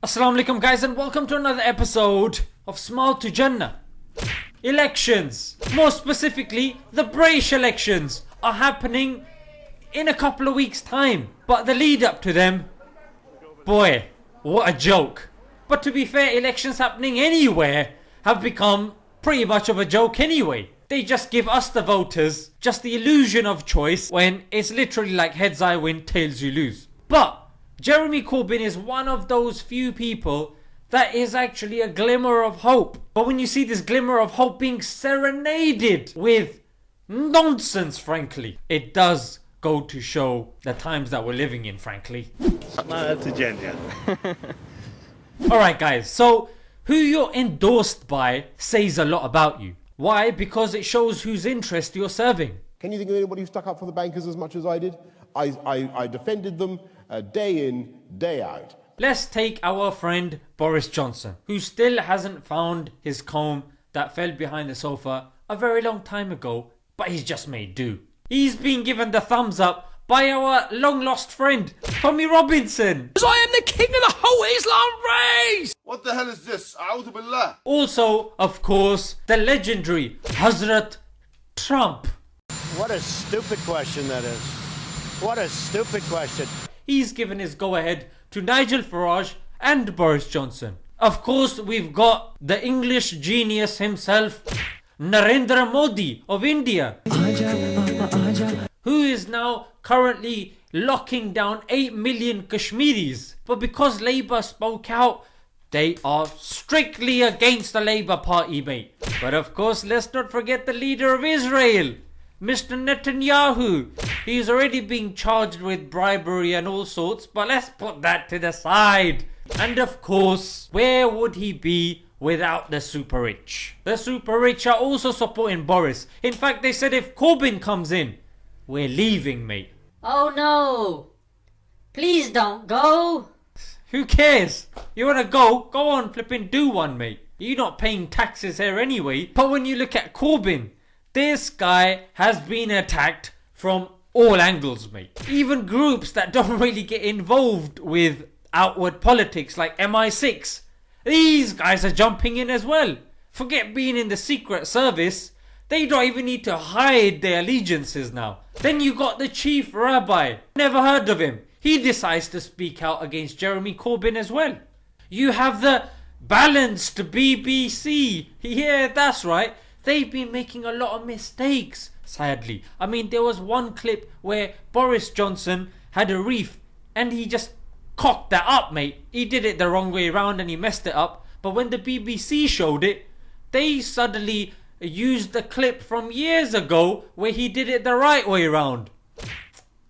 Assalamu alaikum guys and welcome to another episode of Smile to Jannah. Elections, more specifically the British elections are happening in a couple of weeks time but the lead up to them, boy what a joke. But to be fair elections happening anywhere have become pretty much of a joke anyway. They just give us the voters just the illusion of choice when it's literally like heads I win tails you lose. But Jeremy Corbyn is one of those few people that is actually a glimmer of hope. But when you see this glimmer of hope being serenaded with nonsense, frankly, it does go to show the times that we're living in, frankly. Smile to Jannah. Alright, guys, so who you're endorsed by says a lot about you. Why? Because it shows whose interest you're serving. Can you think of anybody who stuck up for the bankers as much as I did? I, I, I defended them uh, day in, day out. Let's take our friend Boris Johnson, who still hasn't found his comb that fell behind the sofa a very long time ago, but he's just made do. He's been given the thumbs up by our long lost friend, Tommy Robinson. Because I am the king of the whole Islam race! What the hell is this? A'udhu billah. Also, of course, the legendary Hazrat Trump. What a stupid question that is. What a stupid question. He's given his go ahead to Nigel Farage and Boris Johnson. Of course, we've got the English genius himself, Narendra Modi of India, who is now currently locking down 8 million Kashmiris. But because Labour spoke out, they are strictly against the Labour Party, mate. But of course, let's not forget the leader of Israel, Mr. Netanyahu. He's already being charged with bribery and all sorts, but let's put that to the side. And of course, where would he be without the super rich? The super rich are also supporting Boris. In fact, they said if Corbyn comes in, we're leaving, mate. Oh no! Please don't go! Who cares? You wanna go? Go on, flipping do one, mate. You're not paying taxes here anyway. But when you look at Corbyn, this guy has been attacked from all angles, mate. Even groups that don't really get involved with outward politics like MI6. These guys are jumping in as well. Forget being in the secret service. They don't even need to hide their allegiances now. Then you got the chief rabbi. Never heard of him. He decides to speak out against Jeremy Corbyn as well. You have the balanced BBC. Yeah, that's right. They've been making a lot of mistakes, sadly. I mean, there was one clip where Boris Johnson had a reef and he just cocked that up, mate. He did it the wrong way around and he messed it up. But when the BBC showed it, they suddenly used the clip from years ago where he did it the right way around.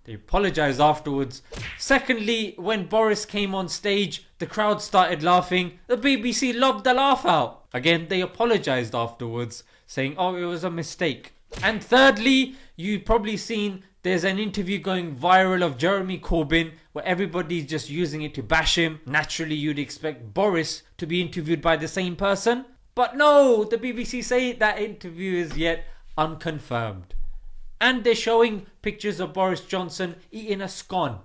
They apologised afterwards. Secondly, when Boris came on stage, the crowd started laughing. The BBC lobbed the laugh out. Again, they apologised afterwards, saying, oh, it was a mistake. And thirdly, you've probably seen there's an interview going viral of Jeremy Corbyn where everybody's just using it to bash him. Naturally, you'd expect Boris to be interviewed by the same person. But no, the BBC say that interview is yet unconfirmed. And they're showing pictures of Boris Johnson eating a scone.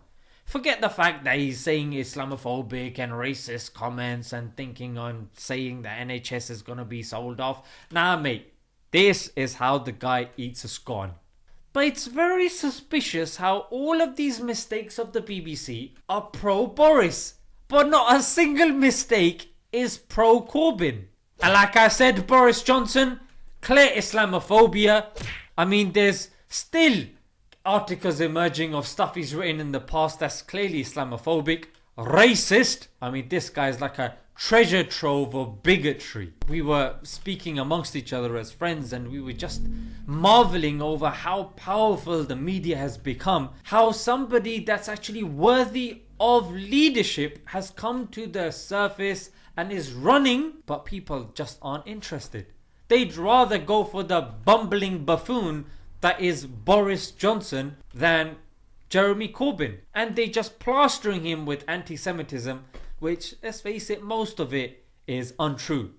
Forget the fact that he's saying Islamophobic and racist comments and thinking on saying the NHS is gonna be sold off. Nah, mate, this is how the guy eats a scone. But it's very suspicious how all of these mistakes of the BBC are pro Boris, but not a single mistake is pro Corbyn. And like I said, Boris Johnson, clear Islamophobia. I mean, there's still articles emerging of stuff he's written in the past that's clearly Islamophobic, racist. I mean, this guy's like a treasure trove of bigotry. We were speaking amongst each other as friends and we were just marveling over how powerful the media has become. How somebody that's actually worthy of leadership has come to the surface and is running, but people just aren't interested. They'd rather go for the bumbling buffoon that is Boris Johnson than Jeremy Corbyn. And they just plastering him with anti-Semitism, which, let's face it, most of it is untrue.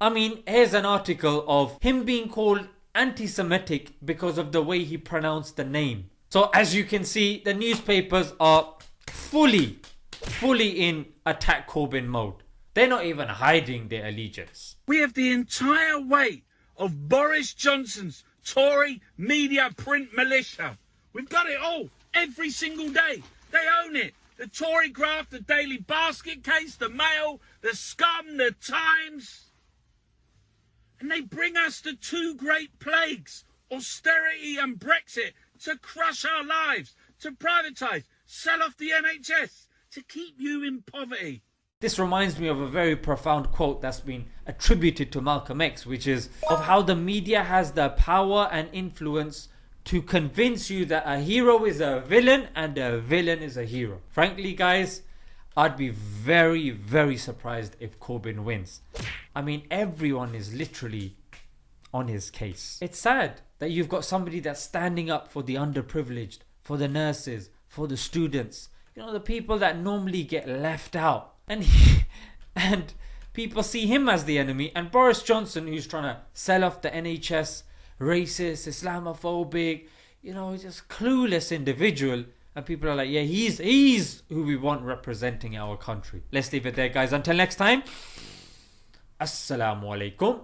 I mean, here's an article of him being called anti-Semitic because of the way he pronounced the name. So as you can see, the newspapers are fully, fully in attack Corbyn mode. They're not even hiding their allegiance. We have the entire weight of Boris Johnson's Tory media print militia. We've got it all, every single day. They own it. The Tory graft, the Daily Basket case, the Mail, the Scum, the Times. And they bring us the two great plagues, austerity and Brexit, to crush our lives, to privatise, sell off the NHS, to keep you in poverty. This reminds me of a very profound quote that's been attributed to Malcolm X, which is of how the media has the power and influence to convince you that a hero is a villain and a villain is a hero. Frankly, guys, I'd be very, very surprised if Corbyn wins. I mean, everyone is literally on his case. It's sad that you've got somebody that's standing up for the underprivileged, for the nurses, for the students, you know, the people that normally get left out. And he, and people see him as the enemy, and Boris Johnson, who's trying to sell off the NHS, racist, Islamophobic, you know, just clueless individual. And people are like, yeah, he's he's who we want representing our country. Let's leave it there, guys. Until next time. Assalamu alaikum.